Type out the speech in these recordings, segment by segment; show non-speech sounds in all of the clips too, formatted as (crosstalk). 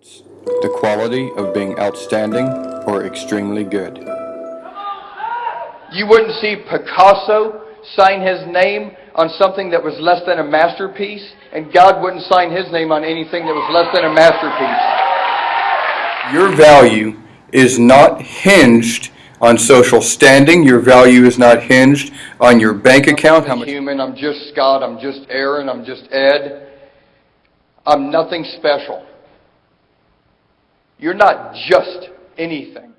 The quality of being outstanding or extremely good. You wouldn't see Picasso sign his name on something that was less than a masterpiece, and God wouldn't sign his name on anything that was less than a masterpiece. Your value is not hinged on social standing. Your value is not hinged on your bank account. How much human? I'm just Scott. I'm just Aaron. I'm just Ed. I'm nothing special. You're not just anything.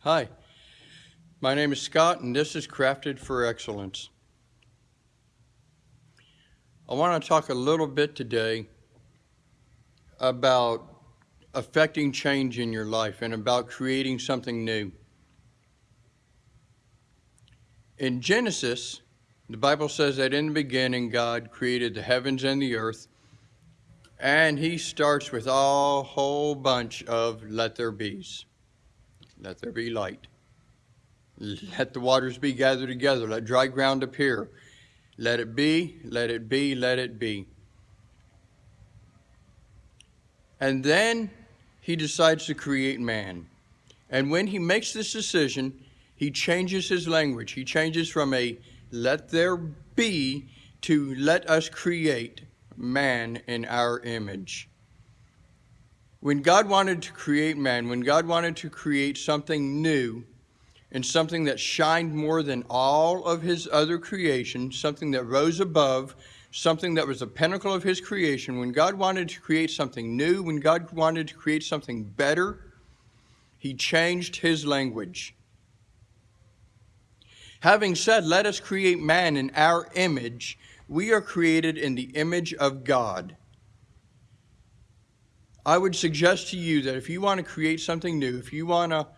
Hi, my name is Scott, and this is Crafted for Excellence. I want to talk a little bit today about affecting change in your life and about creating something new. In Genesis, the Bible says that in the beginning God created the heavens and the earth, and he starts with a whole bunch of let there be's. Let there be light. Let the waters be gathered together. Let dry ground appear. Let it be, let it be, let it be. And then he decides to create man. And when he makes this decision, he changes his language. He changes from a let there be to let us create man in our image. When God wanted to create man, when God wanted to create something new and something that shined more than all of his other creation, something that rose above, something that was the pinnacle of his creation, when God wanted to create something new, when God wanted to create something better, he changed his language. Having said, let us create man in our image, we are created in the image of God. I would suggest to you that if you want to create something new, if you want to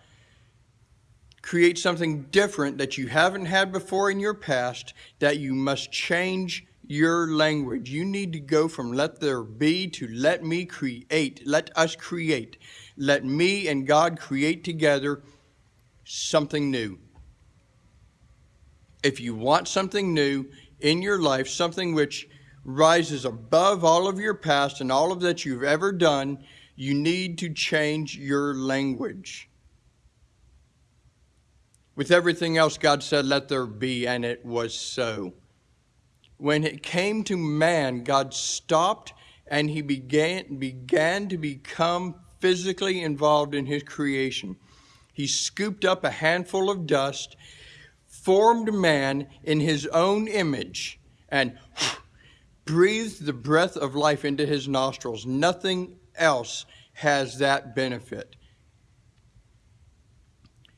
create something different that you haven't had before in your past, that you must change your language. You need to go from let there be to let me create. Let us create. Let me and God create together something new. If you want something new in your life, something which rises above all of your past and all of that you've ever done, you need to change your language. With everything else, God said, let there be, and it was so when it came to man, God stopped and he began, began to become physically involved in his creation. He scooped up a handful of dust, formed man in his own image, and breathed the breath of life into his nostrils. Nothing else has that benefit.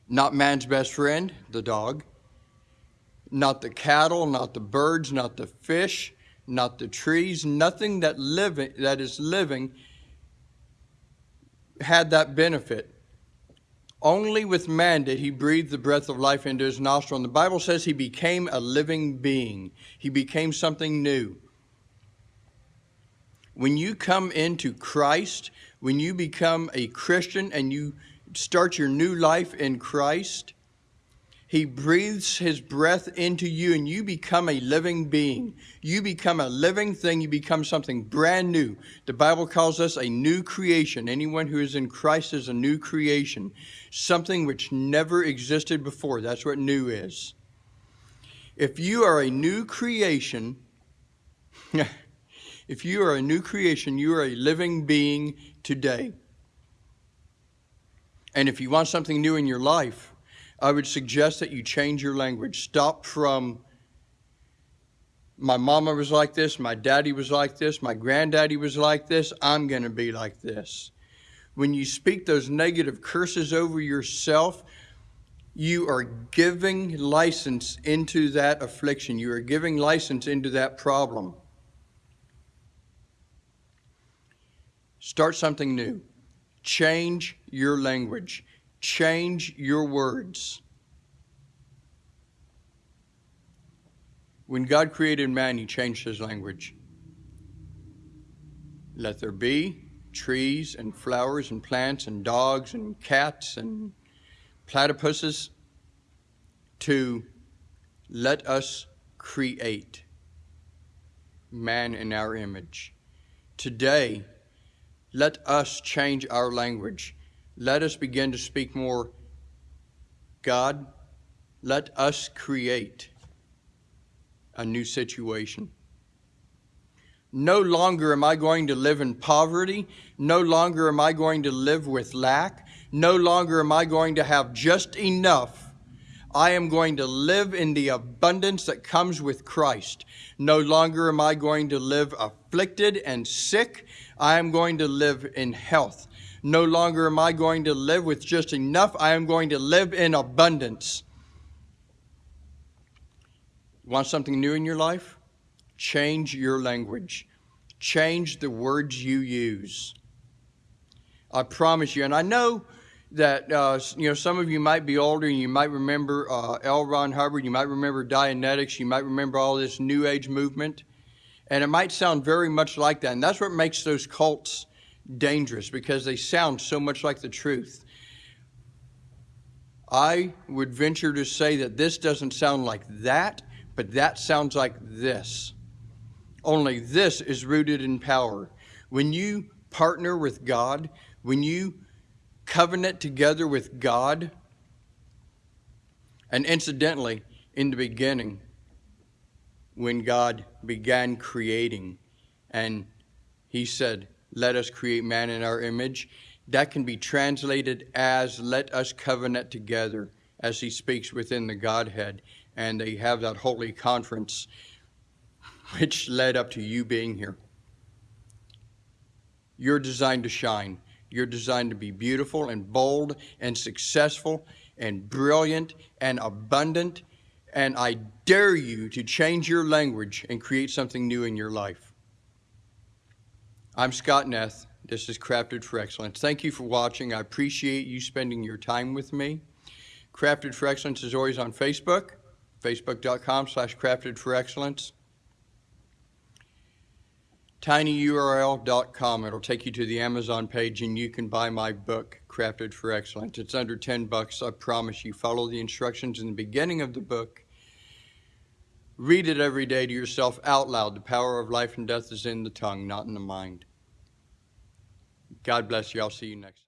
Not man's best friend, the dog not the cattle, not the birds, not the fish, not the trees, nothing that living that is living had that benefit. Only with man did he breathe the breath of life into his nostril. And the Bible says he became a living being. He became something new. When you come into Christ, when you become a Christian and you start your new life in Christ, he breathes his breath into you and you become a living being. You become a living thing. You become something brand new. The Bible calls us a new creation. Anyone who is in Christ is a new creation. Something which never existed before. That's what new is. If you are a new creation, (laughs) if you are a new creation, you are a living being today. And if you want something new in your life, I would suggest that you change your language. Stop from my mama was like this, my daddy was like this, my granddaddy was like this, I'm going to be like this. When you speak those negative curses over yourself, you are giving license into that affliction. You are giving license into that problem. Start something new. Change your language. Change your words. When God created man, he changed his language. Let there be trees and flowers and plants and dogs and cats and platypuses to let us create. man in our image. Today, let us change our language. Let us begin to speak more God, let us create a new situation. No longer am I going to live in poverty. No longer am I going to live with lack. No longer am I going to have just enough. I am going to live in the abundance that comes with Christ. No longer am I going to live afflicted and sick. I am going to live in health. No longer am I going to live with just enough. I am going to live in abundance. Want something new in your life? Change your language. Change the words you use. I promise you, and I know that uh, you know some of you might be older and you might remember uh, L. Ron Hubbard, you might remember Dianetics, you might remember all this New Age movement, and it might sound very much like that. And that's what makes those cults dangerous because they sound so much like the truth. I would venture to say that this doesn't sound like that, but that sounds like this. Only this is rooted in power. When you partner with God, when you covenant together with God, and incidentally, in the beginning, when God began creating, and He said, Let us create man in our image, that can be translated as let us covenant together as He speaks within the Godhead. And they have that holy conference which led up to you being here. You're designed to shine. You're designed to be beautiful and bold and successful and brilliant and abundant. And I dare you to change your language and create something new in your life. I'm Scott Neth. This is Crafted for Excellence. Thank you for watching. I appreciate you spending your time with me. Crafted for Excellence is always on Facebook, facebook.com slash crafted for excellence tinyurl.com. It'll take you to the Amazon page and you can buy my book, Crafted for Excellence. It's under 10 bucks, I promise you. Follow the instructions in the beginning of the book. Read it every day to yourself out loud. The power of life and death is in the tongue, not in the mind. God bless you. I'll see you next time.